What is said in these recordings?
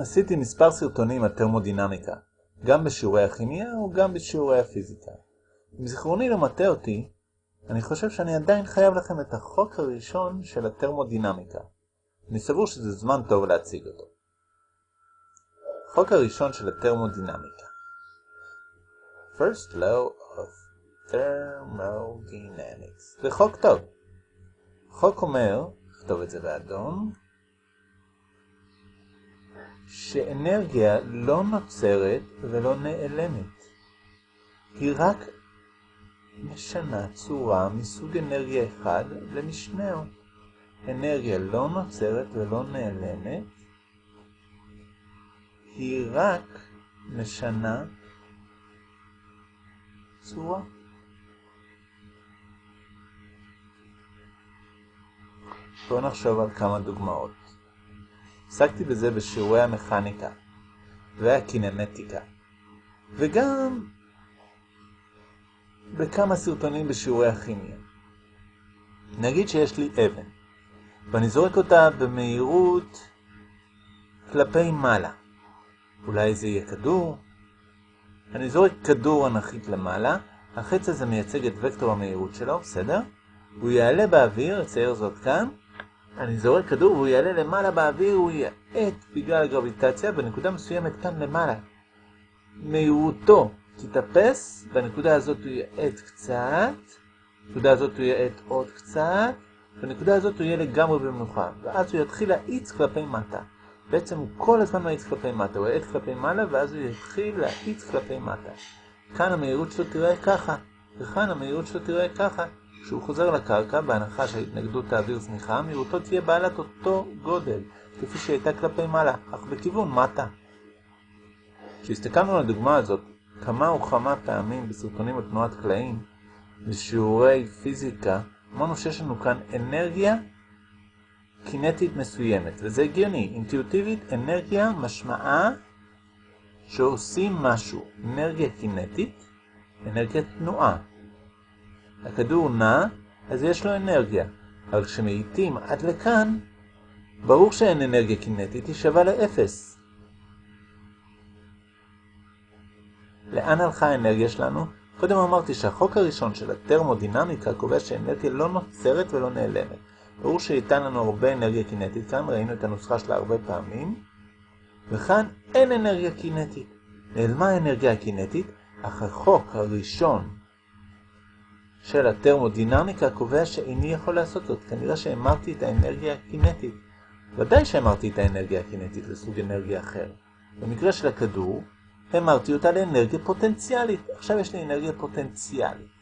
עשיתי מספר סרטונים על תרמודינמיקה, גם בשיעורי הכימיה וגם בשיעורי הפיזיקה. אם זיכרוני לא מטעה אותי, אני חושב שאני עדיין חייב לכם את החוק הראשון של התרמודינמיקה. אני סבור שזה זמן טוב להציג אותו. החוק הראשון של התרמודינמיקה First law of thermodynamics זה חוק טוב. החוק אומר, נכתוב את זה באדום, שאנרגיה לא נוצרת ולא נעלמת. היא רק משנה צורה מסוג אנרגיה אחד למשנהו. אנרגיה לא נוצרת ולא נעלמת, היא רק משנה צורה. בואו נחשוב על כמה דוגמאות. עסקתי בזה בשיעורי המכניקה והקינמטיקה, וגם בכמה סרטונים בשיעורי הכימיה. נגיד שיש לי אבן, ואני זורק אותה במהירות כלפי מעלה. אולי זה יהיה כדור? אני זורק כדור אנכית למעלה, החץ הזה מייצג את וקטור המהירות שלו, בסדר? הוא יעלה באוויר, אצייר זאת כאן, אני זורק כדור והוא יעלה למעלה באוויר, הוא יעט בגלל הגרביטציה בנקודה מסוימת כאן למעלה. מהירותו תתאפס, בנקודה הזאת הוא יעט קצת, בנקודה הזאת הוא יעט עוד קצת, בנקודה הזאת הוא יהיה לגמרי במנוחה, ואז הוא יתחיל להאיץ כלפי מטה. בעצם הוא כל הזמן מאיץ כלפי מטה, הוא יעט כלפי מעלה ואז הוא יתחיל להאיץ כלפי מטה. כאן המהירות שלו תראה ככה, וכאן המהירות שלו תראה ככה. כשהוא חוזר לקרקע, בהנחה שהתנגדות האוויר זניחה, מהירותו תהיה בעלת אותו גודל, כפי שהייתה כלפי מעלה, אך בכיוון מטה. כשהסתכלנו על הדוגמה הזאת כמה וכמה פעמים בסרטונים על תנועת קלעים, בשיעורי פיזיקה, אמרנו שיש לנו כאן אנרגיה קינטית מסוימת, וזה הגיוני, אינטואיטיבית אנרגיה משמעה שעושים משהו, אנרגיה קינטית, אנרגיה תנועה. הכדור נע, אז יש לו אנרגיה, אבל כשמאיטים עד לכאן, ברור שאין אנרגיה קינטית, היא שווה לאפס. לאן הלכה האנרגיה שלנו? קודם אמרתי שהחוק הראשון של הטרמודינמיקה קובע שאנרגיה לא נוצרת ולא נעלמת. ברור שייתן לנו הרבה אנרגיה קינטית, כאן ראינו את הנוסחה שלה הרבה פעמים, וכאן אין אנרגיה קינטית. נעלמה האנרגיה הקינטית, אך החוק הראשון של הטרמודינמיקה קובע שאיני יכול לעשות זאת. כנראה שהמרתי את האנרגיה הקינטית. ודאי שהמרתי את האנרגיה הקינטית לסוג אנרגיה אחר. במקרה של הכדור, המרתי אותה לאנרגיה פוטנציאלית. עכשיו יש לי אנרגיה פוטנציאלית.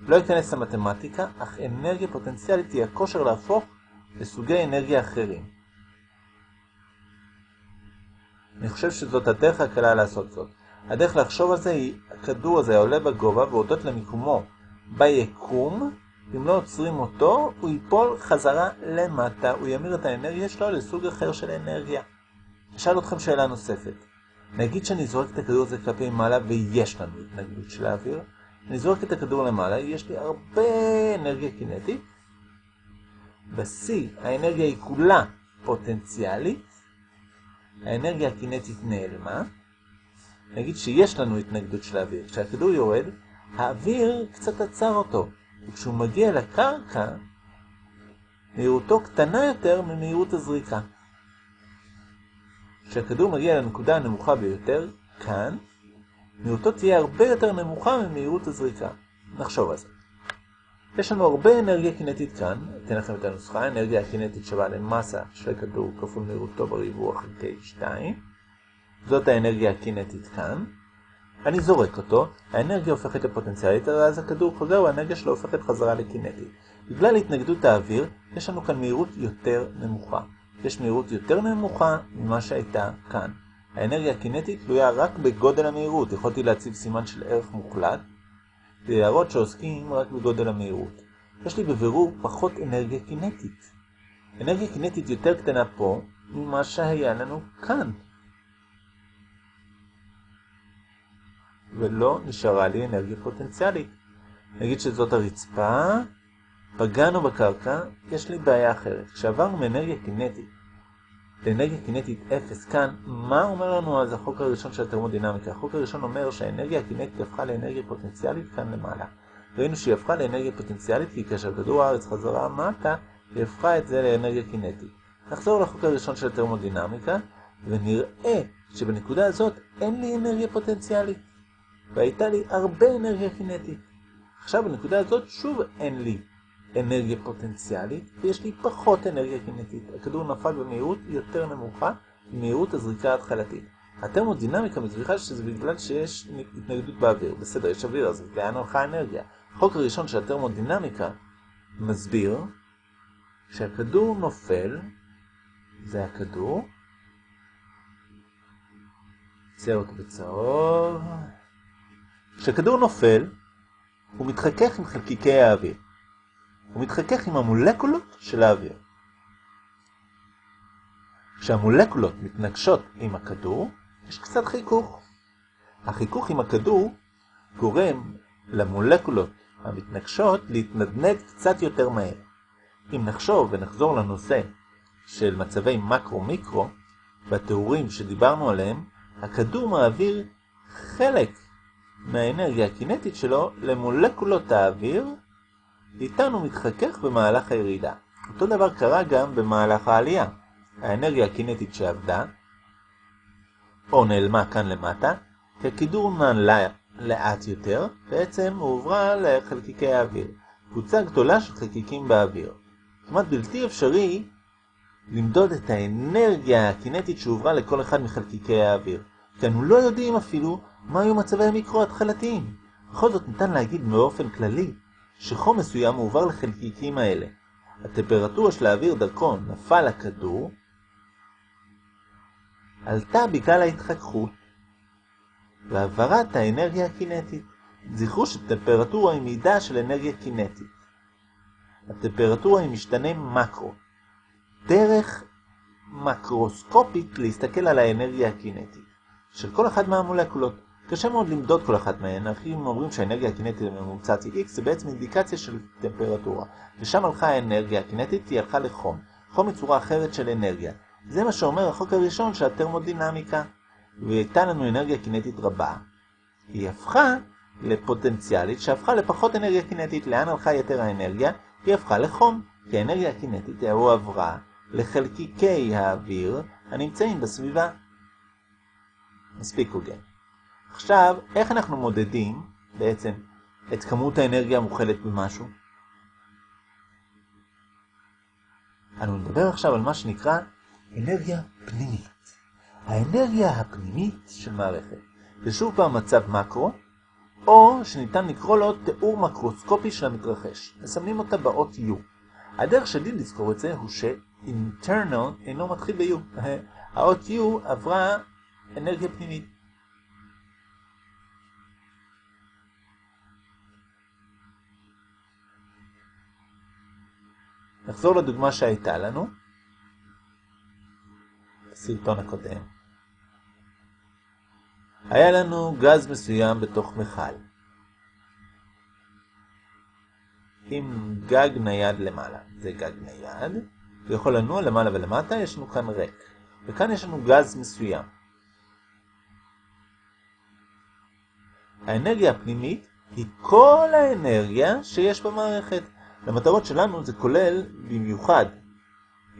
לא אכנס למתמטיקה, אך אנרגיה פוטנציאלית היא הכושר להפוך לסוגי אנרגיה אחרים. אני חושב שזאת הדרך הקלה לעשות זאת. הדרך לחשוב על זה היא, הכדור הזה עולה בגובה והודות למיקומו ביקום, אם לא עוצרים אותו, הוא ייפול חזרה למטה, הוא ימיר את האנרגיה שלו לסוג אחר של אנרגיה. אשאל אתכם שאלה נוספת. נגיד שאני זורק את הכדור הזה כלפי מעלה ויש לנו התנגדות של האוויר. אני זורק את הכדור למעלה, יש לי הרבה אנרגיה קינטית. בשיא האנרגיה היא כולה פוטנציאלית. האנרגיה הקינטית נעלמה. נגיד שיש לנו התנגדות של האוויר. כשהכדור יורד, האוויר קצת עצר אותו, וכשהוא מגיע לקרקע, מהירותו קטנה יותר ממהירות הזריקה. כשהכדור מגיע לנקודה הנמוכה ביותר, כאן, מהירותו תהיה הרבה יותר נמוכה ממהירות הזריקה. נחשוב על זה. יש לנו הרבה אנרגיה קינטית כאן, אתן לכם את הנוסחה, האנרגיה הקינטית שווה למסה של הכדור כפול מהירותו בריבוע חלקי 2. זאת האנרגיה הקינטית כאן. אני זורק אותו, האנרגיה הופכת לפוטנציאלית, ואז הכדור חוזר והאנרגיה שלו הופכת חזרה לקינטית. בגלל התנגדות האוויר, יש לנו כאן מהירות יותר נמוכה. יש מהירות יותר נמוכה ממה שהייתה כאן. האנרגיה הקינטית תלויה רק בגודל המהירות. יכולתי להציב סימן של ערך מוחלט, ולהראות שעוסקים רק בגודל המהירות. יש לי בבירור פחות אנרגיה קינטית. אנרגיה קינטית יותר קטנה פה ממה שהיה לנו כאן. ולא נשארה לי אנרגיה פוטנציאלית. נגיד שזאת הרצפה, פגענו בקרקע, יש לי בעיה אחרת. כשעברנו מאנרגיה קינטית לאנרגיה קינטית 0 כאן, מה אומר לנו אז החוק הראשון של התרמודינמיקה? החוק הראשון אומר שהאנרגיה הקינטית הפכה לאנרגיה פוטנציאלית כאן למעלה. ראינו שהיא הפכה לאנרגיה פוטנציאלית כי כאשר כדור הארץ חזרה מטה, היא הפכה את זה לאנרגיה קינטית. נחזור לחוק הראשון של התרמודינמיקה, ונראה שבנקודה הזאת אין לי אנרגיה פוטנציאלית, והייתה לי הרבה אנרגיה קינטית. עכשיו בנקודה הזאת שוב אין לי אנרגיה פוטנציאלית, ויש לי פחות אנרגיה קינטית. הכדור נפל במהירות יותר נמוכה ממהירות הזריקה ההתחלתית. התרמודינמיקה מסביכה שזה בגלל שיש התנגדות באוויר. בסדר, יש אוויר, אז לאן הלכה האנרגיה? החוק הראשון של התרמודינמיקה מסביר שהכדור נופל, זה הכדור, צייר אותו בצהוב, כשכדור נופל, הוא מתחכך עם חלקיקי האוויר. הוא מתחכך עם המולקולות של האוויר. כשהמולקולות מתנגשות עם הכדור, יש קצת חיכוך. החיכוך עם הכדור גורם למולקולות המתנגשות להתנדנד קצת יותר מהר. אם נחשוב ונחזור לנושא של מצבי מקרו-מיקרו, בתיאורים שדיברנו עליהם, הכדור מעביר חלק מהאנרגיה הקינטית שלו למולקולות האוויר, איתן הוא מתחכך במהלך הירידה. אותו דבר קרה גם במהלך העלייה. האנרגיה הקינטית שעבדה, או נעלמה כאן למטה, כי הכדור נעלה לאט יותר, בעצם הועברה לחלקיקי האוויר. קבוצה גדולה של חלקיקים באוויר. כמעט בלתי אפשרי למדוד את האנרגיה הקינטית שהועברה לכל אחד מחלקיקי האוויר. כי אנו לא יודעים אפילו מה היו מצבי המיקרו ההתחלתיים. בכל זאת ניתן להגיד באופן כללי שחום מסוים מועבר לחלקיקים האלה. הטמפרטורה של האוויר דרכו נפל לכדור, עלתה בגלל ההתחככות והעברת האנרגיה הקינטית. זכרו שטמפרטורה היא מידה של אנרגיה קינטית. הטמפרטורה היא משתנה מקרו. דרך מקרוסקופית להסתכל על האנרגיה הקינטית של כל אחד מהמולקולות. קשה מאוד למדוד כל אחת מהן, אחים אומרים שהאנרגיה הקינטית הממוצעת היא X, זה בעצם אינדיקציה של טמפרטורה. ושם הלכה האנרגיה הקינטית, היא הלכה לחום. חום היא צורה אחרת של אנרגיה. זה מה שאומר החוק הראשון של הטרמודינמיקה. והייתה לנו אנרגיה קינטית רבה. היא הפכה לפוטנציאלית שהפכה לפחות אנרגיה קינטית. לאן הלכה יתר האנרגיה? היא הפכה לחום. כי האנרגיה הקינטית הועברה לחלקיקי האוויר הנמצאים בסביבה. מספיק הוגן. עכשיו, איך אנחנו מודדים בעצם את כמות האנרגיה המוכלת במשהו? אנו נדבר עכשיו על מה שנקרא אנרגיה פנימית. האנרגיה הפנימית של מערכת. זה שוב פעם מצב מקרו, או שניתן לקרוא לו תיאור מקרוסקופי של המתרחש. מסמנים אותה באות U. הדרך שלי לזכור את זה הוא ש-internal אינו מתחיל ב-U. האות U עברה אנרגיה פנימית. נחזור לדוגמה שהייתה לנו, בסרטון הקודם. היה לנו גז מסוים בתוך מכל, עם גג נייד למעלה. זה גג נייד, הוא יכול לנוע למעלה ולמטה, יש לנו כאן ריק. וכאן יש לנו גז מסוים. האנרגיה הפנימית היא כל האנרגיה שיש במערכת. למטרות שלנו זה כולל במיוחד,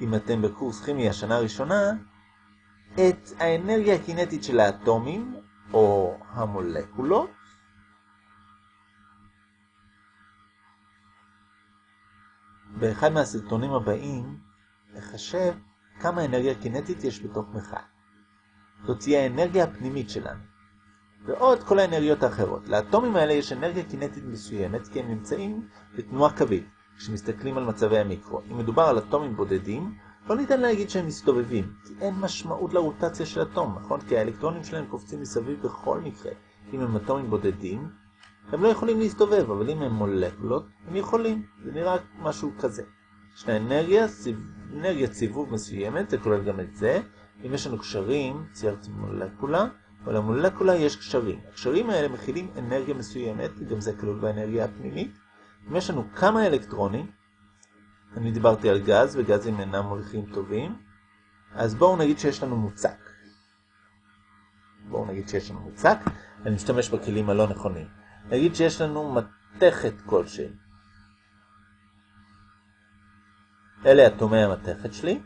אם אתם בקורס כימי השנה הראשונה, את האנרגיה הקינטית של האטומים, או המולקולות, באחד מהסרטונים הבאים נחשב כמה אנרגיה קינטית יש בתוך מכל. זאת תהיה האנרגיה הפנימית שלנו. ועוד כל האנרגיות האחרות. לאטומים האלה יש אנרגיה קינטית מסוימת כי הם נמצאים בתנועה קווית, כשמסתכלים על מצבי המיקרו. אם מדובר על אטומים בודדים, לא ניתן להגיד שהם מסתובבים, כי אין משמעות לרוטציה של אטום, נכון? כי האלקטרונים שלהם קופצים מסביב בכל מקרה. אם הם אטומים בודדים, הם לא יכולים להסתובב, אבל אם הם מולקולות, הם יכולים. זה נראה משהו כזה. יש לה אנרגיה, אנרגיה סיבוב מסוימת, זה כולל גם את זה. אם יש לנו קשרים, ציירתי מולקולה, ולמולקולה יש קשרים. הקשרים האלה מכילים אנרגיה מסוימת, גם זה כלול באנרגיה הפנימית. אם יש לנו כמה אלקטרונים, אני דיברתי על גז, וגזים אינם מוליכים טובים, אז בואו נגיד שיש לנו מוצק. בואו נגיד שיש לנו מוצק, אני משתמש בכלים הלא נכונים. נגיד שיש לנו מתכת כלשהי. אלה אטומי המתכת שלי.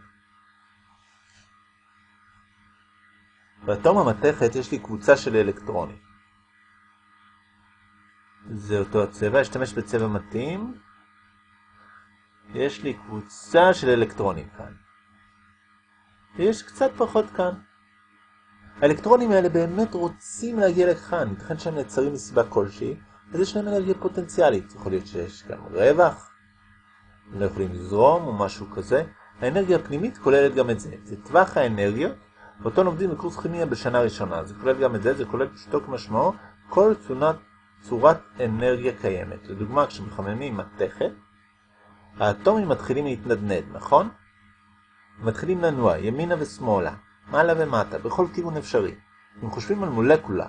באטום המתכת יש לי קבוצה של אלקטרונים. זה אותו הצבע, אשתמש בצבע מתאים. יש לי קבוצה של אלקטרונים כאן. ויש קצת פחות כאן. האלקטרונים האלה באמת רוצים להגיע לכאן, ייתכן שהם נעצרים מסיבה כלשהי, אז יש להם אנרגיה פוטנציאלית. יכול להיות שיש גם רווח, הם לא יכולים לזרום או משהו כזה. האנרגיה הפנימית כוללת גם את זה. זה טווח האנרגיות, ואותו לומדים בקורס כימיה בשנה ראשונה. זה כולל גם את זה, זה כולל פשוטו כמשמעו כל צונת, צורת אנרגיה קיימת. לדוגמה, כשמחממים מתכת, האטומים מתחילים להתנדנד, נכון? מתחילים לנוע ימינה ושמאלה, מעלה ומטה, בכל כיוון אפשרי. אם חושבים על מולקולה,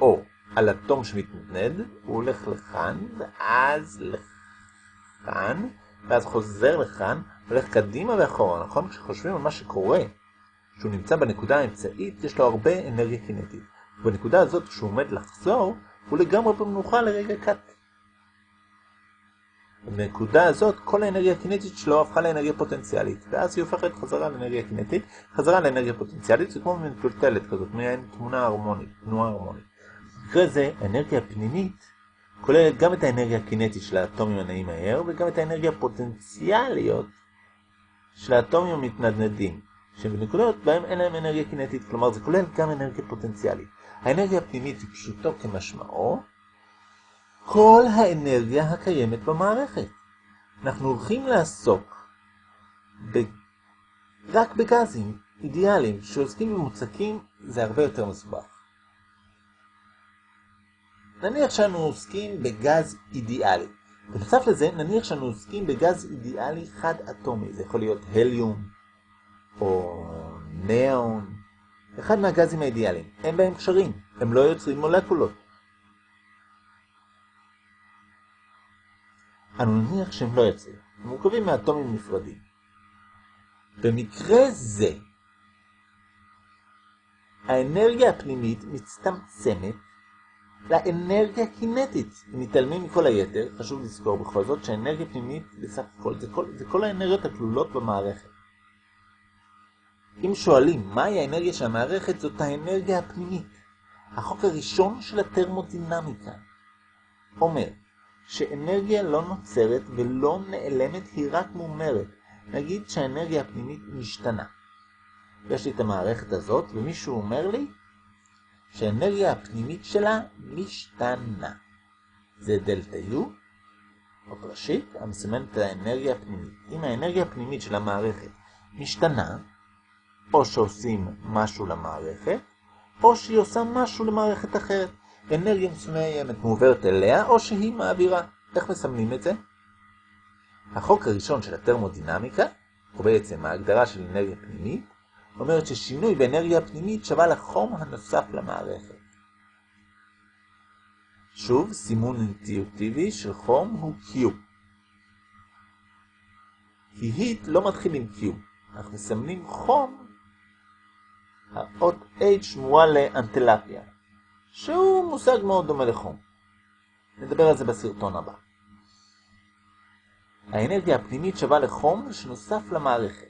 או על אטום שמתנדנד, הוא הולך לכאן, ואז לכאן, ואז חוזר לכאן, הולך קדימה ואחורה, נכון? כשחושבים על מה שקורה, כשהוא נמצא בנקודה האמצעית, יש לו הרבה אנרגיה קינטית. ובנקודה הזאת, כשהוא עומד לחזור, הוא לגמרי במנוחה לרגע קט. בנקודה הזאת כל האנרגיה הקינטית שלו הפכה לאנרגיה פוטנציאלית, ואז היא הופכת חזרה לאנרגיה קינטית, חזרה לאנרגיה פוטנציאלית, זה כמו מטולטלת כזאת, מעין תמונה הרמונית, תנועה הרמונית. במקרה זה, האנרגיה הפנימית כוללת גם את האנרגיה הקינטית של האטומים הנעים מהר, וגם את האנרגיה הפוטנציאליות של האטומים המתנדנדים, שבנקודות בהם אין להם אנרגיה קינטית, כלומר זה כולל גם אנרגיה פוטנציאלית. האנרגיה הפנימית היא פשוטו כמשמעו, כל האנרגיה הקיימת במערכת. אנחנו הולכים לעסוק ב... רק בגזים אידיאליים, שעוסקים במוצקים זה הרבה יותר מסובך. נניח שאנו עוסקים בגז אידיאלי. בנוסף לזה, נניח שאנו עוסקים בגז אידיאלי חד אטומי. זה יכול להיות הליום או ניאון, אחד מהגזים האידיאליים. אין בהם קשרים, הם לא יוצרים מולקולות. אנו נניח שהם לא יצאו, הם מורכבים מאטומים נפרדים. במקרה זה, האנרגיה הפנימית מצטמצמת לאנרגיה קינטית. אם מתעלמים מכל היתר, חשוב לזכור בכל זאת שהאנרגיה פנימית בסך הכל זה כל, זה כל האנרגיות הכלולות במערכת. אם שואלים מהי האנרגיה של המערכת, זאת האנרגיה הפנימית. החוק הראשון של הטרמודינמיקה אומר שאנרגיה לא נוצרת ולא נעלמת, היא רק מומרת. נגיד שהאנרגיה הפנימית משתנה. יש לי את המערכת הזאת, ומישהו אומר לי שהאנרגיה הפנימית שלה משתנה. זה דלתה U, או ראשית, המסמנת את האנרגיה הפנימית. אם האנרגיה הפנימית של המערכת משתנה, או שעושים משהו למערכת, או שהיא עושה משהו למערכת אחרת. אנרגיה מסוימת מועברת אליה, או שהיא מעבירה. איך מסמנים את זה? החוק הראשון של הטרמודינמיקה, או בעצם ההגדרה של אנרגיה פנימית, אומרת ששינוי באנרגיה הפנימית שווה לחום הנוסף למערכת. שוב, סימון אינטואיטיבי של חום הוא Q. כי היט לא מתחיל עם Q. אנחנו מסמנים חום, האות H מועל לאנטלפיה. שהוא מושג מאוד דומה לחום. נדבר על זה בסרטון הבא. האנרגיה הפנימית שווה לחום שנוסף למערכת.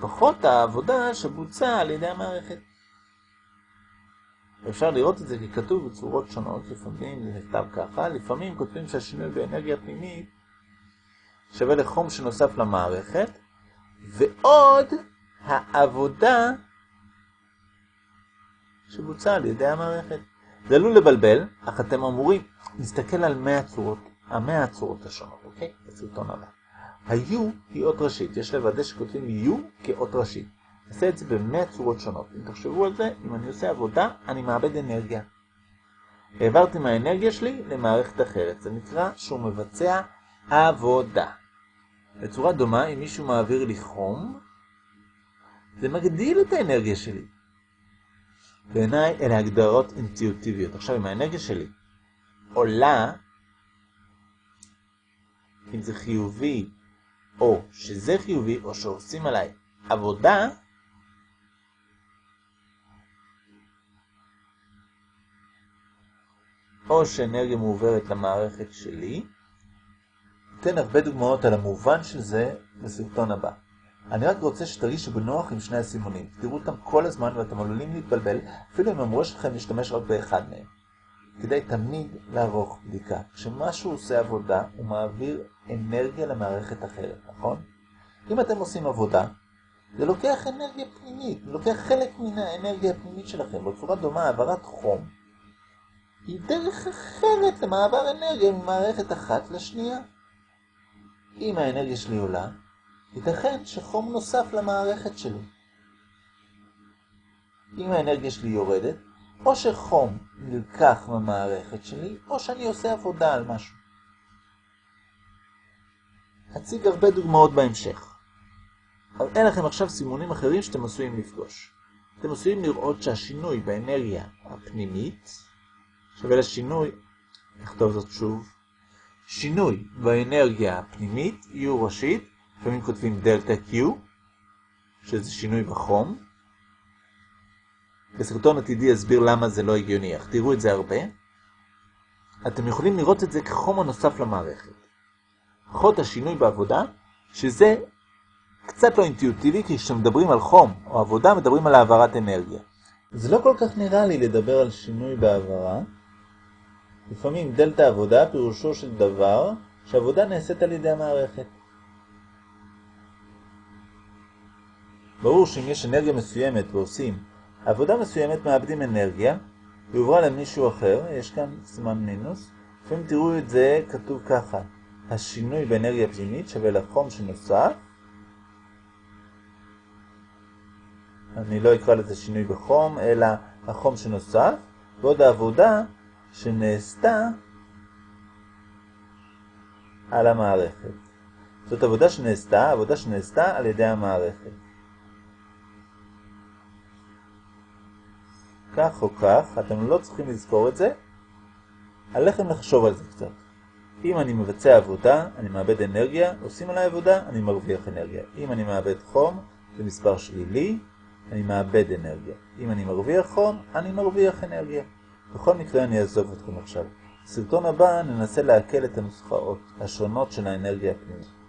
פחות העבודה שבוצעה על ידי המערכת. אפשר לראות את זה כי כתוב בצורות שונות, לפעמים זה נכתב ככה, לפעמים כותבים שהשינוי באנרגיה פנימית שווה לחום שנוסף למערכת, ועוד העבודה שבוצע על ידי המערכת. זה עלול לבלבל, אך אתם אמורים להסתכל על 100 צורות, המאה הצורות השונות, אוקיי? בסרטון הבא. ה-U היא אות ראשית, יש לוודא שכותבים U כאות ראשית. נעשה את זה במאה צורות שונות. אם תחשבו על זה, אם אני עושה עבודה, אני מאבד אנרגיה. העברתי מהאנרגיה שלי למערכת אחרת. זה נקרא שהוא מבצע עבודה. בצורה דומה, אם מישהו מעביר לי חום, זה מגדיל את האנרגיה שלי. בעיניי אלה הגדרות אינטואיטיביות. עכשיו, אם האנרגיה שלי עולה, אם זה חיובי, או שזה חיובי, או שעושים עליי עבודה או שאנרגיה מעוברת למערכת שלי. אתן הרבה דוגמאות על המובן של זה בסרטון הבא. אני רק רוצה שתרגישו בנוח עם שני הסימונים. תראו אותם כל הזמן ואתם עלולים להתבלבל, אפילו אם אמרו שלכם להשתמש רק באחד מהם. כדאי תמיד לערוך בדיקה. כשמשהו עושה עבודה, הוא מעביר אנרגיה למערכת אחרת, נכון? אם אתם עושים עבודה, זה לוקח אנרגיה פנימית, זה לוקח חלק מן האנרגיה הפנימית שלכם. בצורה דומה, העברת חום היא דרך אחרת למעבר אנרגיה ממערכת אחת לשנייה. אם האנרגיה שלי עולה, ייתכן שחום נוסף למערכת שלי. אם האנרגיה שלי יורדת, או שחום נלקח מהמערכת שלי, או שאני עושה עבודה על משהו. אציג הרבה דוגמאות בהמשך. אבל אין לכם עכשיו סימונים אחרים שאתם עשויים לפגוש. אתם עשויים לראות שהשינוי באנרגיה הפנימית שווה לשינוי, נכתוב זאת שוב, שינוי באנרגיה הפנימית, U ראשית, לפעמים כותבים דלתה Q, שזה שינוי בחום. בסרטון עתידי אסביר למה זה לא הגיוני, אך תראו את זה הרבה. אתם יכולים לראות את זה כחום הנוסף למערכת. חוד השינוי בעבודה, שזה קצת לא אינטואיטיבי, כי כשמדברים על חום או עבודה מדברים על העברת אנרגיה. זה לא כל כך נראה לי לדבר על שינוי בעברה. לפעמים דלתא עבודה פירושו של דבר שעבודה נעשית על ידי המערכת. ברור שאם יש אנרגיה מסוימת ועושים עבודה מסוימת מאבדים אנרגיה ועוברה למישהו אחר, יש כאן סימן מינוס, לפעמים תראו את זה כתוב ככה, השינוי באנרגיה פנימית שווה לחום שנוסף, אני לא אקרא לזה שינוי בחום, אלא החום שנוסף, ועוד העבודה שנעשתה על המערכת. זאת עבודה שנעשתה, עבודה שנעשתה על ידי המערכת. כך או כך, אתם לא צריכים לזכור את זה, עליכם לחשוב על זה קצת. אם אני מבצע עבודה, אני מאבד אנרגיה, עושים עליי עבודה, אני מרוויח אנרגיה. אם אני מאבד חום, זה מספר שלילי, אני מאבד אנרגיה. אם אני מרוויח חום, אני מרוויח אנרגיה. בכל מקרה אני אעזוב אתכם עכשיו. בסרטון הבא ננסה להקל את הנוסחאות השונות של האנרגיה הפנימית.